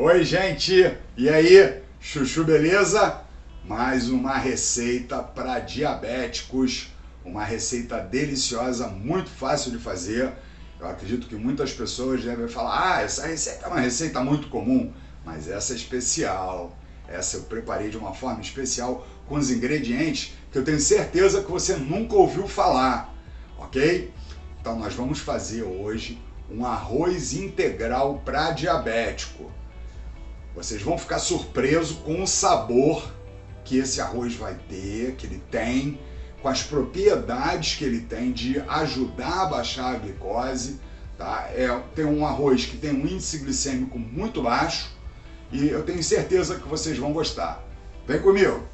Oi, gente! E aí, chuchu, beleza? Mais uma receita para diabéticos, uma receita deliciosa, muito fácil de fazer. Eu acredito que muitas pessoas devem falar, ah, essa receita é uma receita muito comum, mas essa é especial. Essa eu preparei de uma forma especial com os ingredientes que eu tenho certeza que você nunca ouviu falar, ok? Então nós vamos fazer hoje um arroz integral para diabético. Vocês vão ficar surpresos com o sabor que esse arroz vai ter, que ele tem, com as propriedades que ele tem de ajudar a baixar a glicose. Tá? É, tem um arroz que tem um índice glicêmico muito baixo e eu tenho certeza que vocês vão gostar. Vem comigo!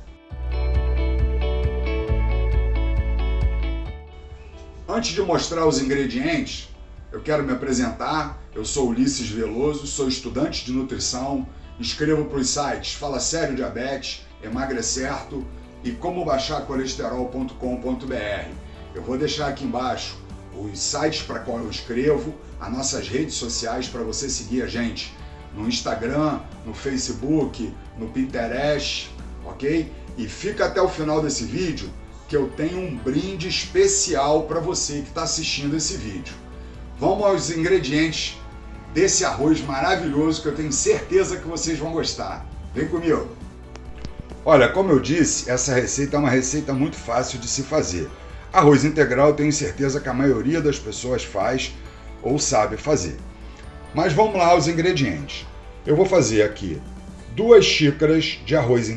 Antes de mostrar os ingredientes, eu quero me apresentar. Eu sou Ulisses Veloso, sou estudante de nutrição, escrevo para os sites Fala Sério Diabetes, Emagrecerto e como baixar colesterol.com.br. Eu vou deixar aqui embaixo os sites para qual eu escrevo, as nossas redes sociais para você seguir a gente no Instagram, no Facebook, no Pinterest, ok? E fica até o final desse vídeo que eu tenho um brinde especial para você que está assistindo esse vídeo. Vamos aos ingredientes desse arroz maravilhoso que eu tenho certeza que vocês vão gostar. Vem comigo! Olha, como eu disse, essa receita é uma receita muito fácil de se fazer. Arroz integral tenho certeza que a maioria das pessoas faz ou sabe fazer. Mas vamos lá aos ingredientes. Eu vou fazer aqui duas xícaras de arroz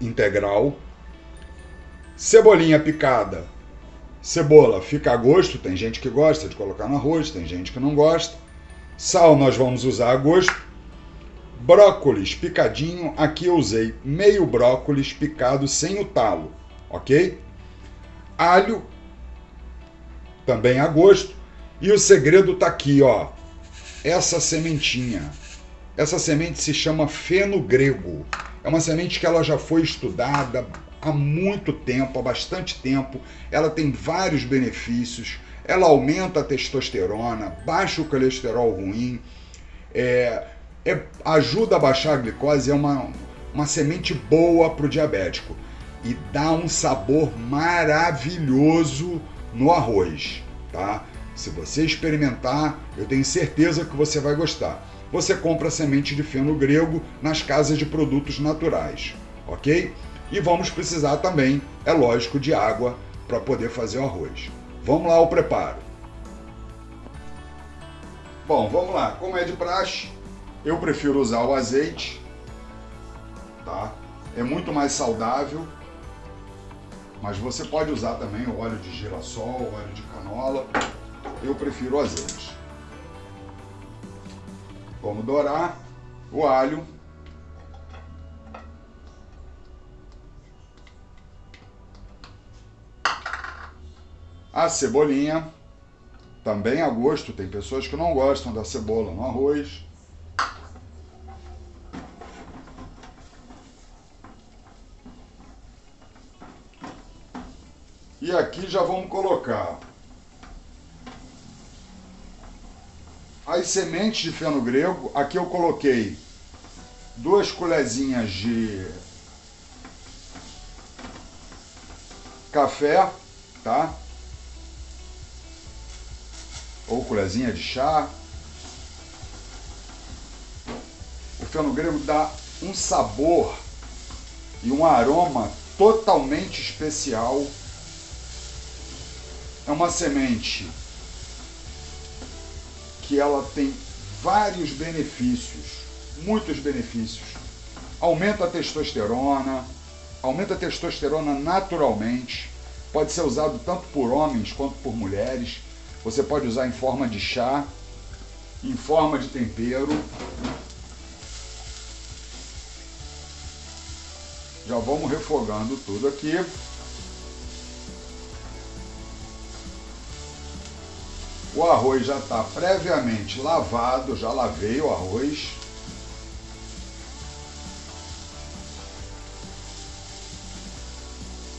integral, cebolinha picada, Cebola fica a gosto, tem gente que gosta de colocar no arroz, tem gente que não gosta. Sal nós vamos usar a gosto. Brócolis picadinho, aqui eu usei meio brócolis picado sem o talo, ok? Alho, também a gosto. E o segredo tá aqui, ó. Essa sementinha. Essa semente se chama feno grego. É uma semente que ela já foi estudada, há muito tempo, há bastante tempo. Ela tem vários benefícios. Ela aumenta a testosterona, baixa o colesterol ruim, é, é, ajuda a baixar a glicose, é uma, uma semente boa para o diabético e dá um sabor maravilhoso no arroz, tá? Se você experimentar, eu tenho certeza que você vai gostar. Você compra semente de feno grego nas casas de produtos naturais, ok? E vamos precisar também, é lógico, de água para poder fazer o arroz. Vamos lá ao preparo. Bom, vamos lá. Como é de praxe, eu prefiro usar o azeite, tá? É muito mais saudável, mas você pode usar também o óleo de girassol, óleo de canola. Eu prefiro o azeite. Vamos dourar o alho A cebolinha, também a gosto, tem pessoas que não gostam da cebola no arroz. E aqui já vamos colocar as sementes de feno grego. Aqui eu coloquei duas colherzinhas de café, tá? Colherzinha de chá. O feno grego dá um sabor e um aroma totalmente especial. É uma semente que ela tem vários benefícios, muitos benefícios. Aumenta a testosterona, aumenta a testosterona naturalmente, pode ser usado tanto por homens quanto por mulheres você pode usar em forma de chá, em forma de tempero. Já vamos refogando tudo aqui. O arroz já está previamente lavado, já lavei o arroz.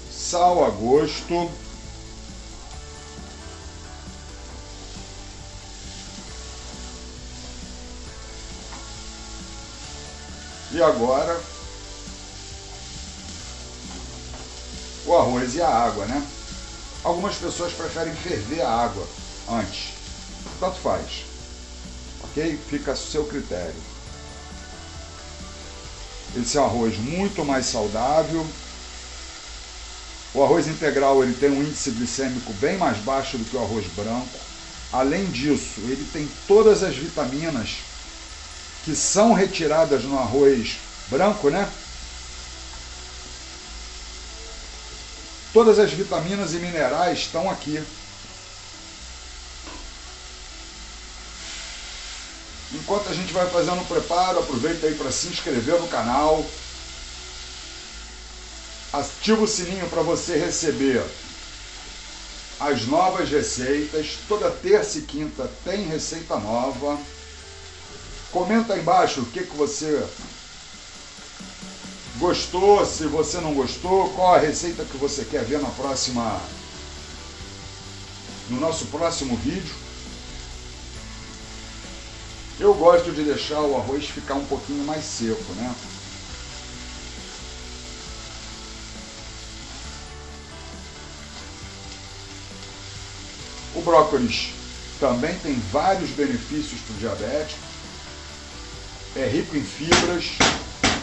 Sal a gosto. E agora o arroz e a água, né? Algumas pessoas preferem ferver a água antes. Tanto faz. Ok? Fica a seu critério. Esse é um arroz muito mais saudável. O arroz integral ele tem um índice glicêmico bem mais baixo do que o arroz branco. Além disso, ele tem todas as vitaminas que são retiradas no arroz branco, né? Todas as vitaminas e minerais estão aqui. Enquanto a gente vai fazendo o preparo, aproveita aí para se inscrever no canal. Ativa o sininho para você receber as novas receitas. Toda terça e quinta tem receita nova. Comenta aí embaixo o que, que você gostou, se você não gostou, qual a receita que você quer ver na próxima no nosso próximo vídeo. Eu gosto de deixar o arroz ficar um pouquinho mais seco, né? O brócolis também tem vários benefícios para o diabético. É rico em fibras,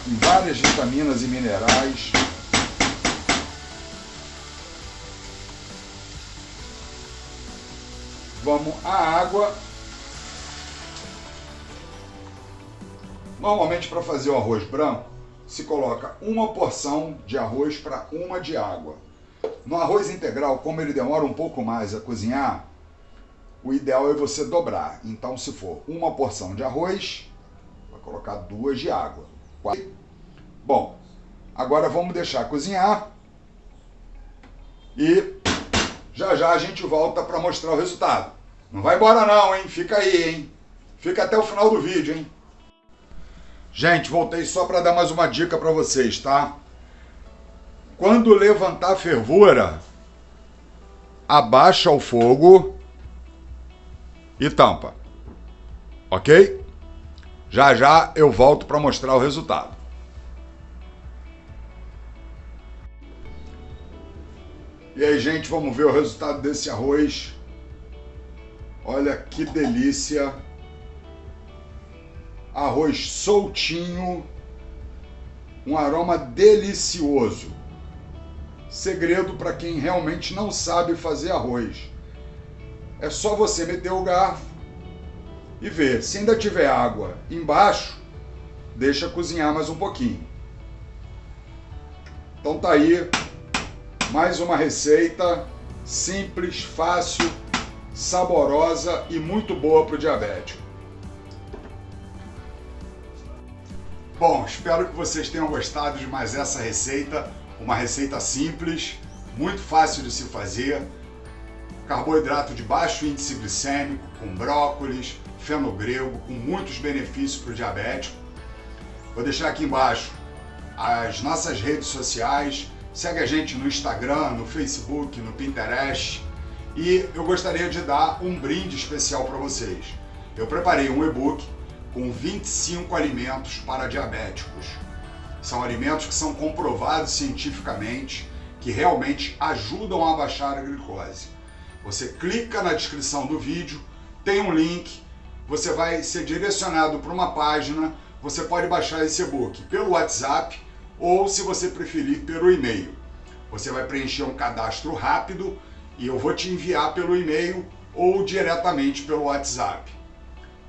em várias vitaminas e minerais. Vamos à água. Normalmente para fazer o arroz branco, se coloca uma porção de arroz para uma de água. No arroz integral, como ele demora um pouco mais a cozinhar, o ideal é você dobrar. Então, se for uma porção de arroz, colocar duas de água. Bom, agora vamos deixar cozinhar e já já a gente volta para mostrar o resultado. Não vai embora não, hein? Fica aí, hein? Fica até o final do vídeo, hein? Gente, voltei só para dar mais uma dica para vocês, tá? Quando levantar a fervura, abaixa o fogo e tampa. Ok? Já já eu volto para mostrar o resultado. E aí, gente, vamos ver o resultado desse arroz. Olha que delícia. Arroz soltinho. Um aroma delicioso. Segredo para quem realmente não sabe fazer arroz. É só você meter o garfo e ver. Se ainda tiver água embaixo, deixa cozinhar mais um pouquinho. Então tá aí mais uma receita simples, fácil, saborosa e muito boa para o diabético. Bom, espero que vocês tenham gostado de mais essa receita, uma receita simples, muito fácil de se fazer, carboidrato de baixo índice glicêmico, com brócolis, fenogrego, com muitos benefícios para o diabético. Vou deixar aqui embaixo as nossas redes sociais, segue a gente no Instagram, no Facebook, no Pinterest e eu gostaria de dar um brinde especial para vocês. Eu preparei um e-book com 25 alimentos para diabéticos. São alimentos que são comprovados cientificamente que realmente ajudam a baixar a glicose. Você clica na descrição do vídeo, tem um link, você vai ser direcionado para uma página, você pode baixar esse e-book pelo WhatsApp ou, se você preferir, pelo e-mail. Você vai preencher um cadastro rápido e eu vou te enviar pelo e-mail ou diretamente pelo WhatsApp,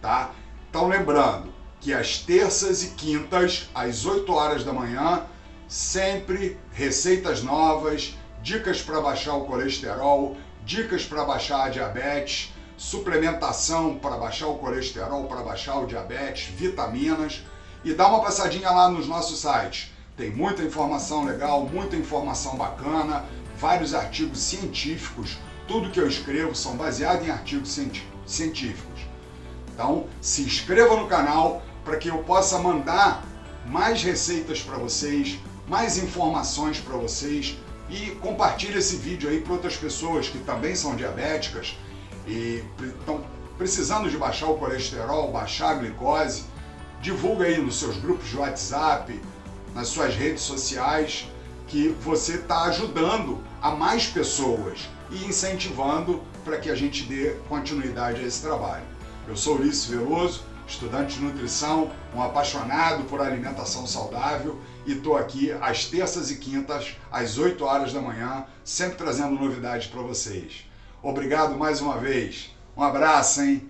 tá? Então lembrando que às terças e quintas, às 8 horas da manhã, sempre receitas novas, dicas para baixar o colesterol, dicas para baixar a diabetes, suplementação para baixar o colesterol, para baixar o diabetes, vitaminas e dá uma passadinha lá nos nossos sites. Tem muita informação legal, muita informação bacana, vários artigos científicos. Tudo que eu escrevo são baseados em artigos científicos. Então, se inscreva no canal para que eu possa mandar mais receitas para vocês, mais informações para vocês e compartilhe esse vídeo aí para outras pessoas que também são diabéticas e estão precisando de baixar o colesterol, baixar a glicose. divulga aí nos seus grupos de WhatsApp, nas suas redes sociais, que você está ajudando a mais pessoas e incentivando para que a gente dê continuidade a esse trabalho. Eu sou Ulisses Veloso, estudante de nutrição, um apaixonado por alimentação saudável e estou aqui às terças e quintas, às 8 horas da manhã, sempre trazendo novidades para vocês. Obrigado mais uma vez. Um abraço, hein?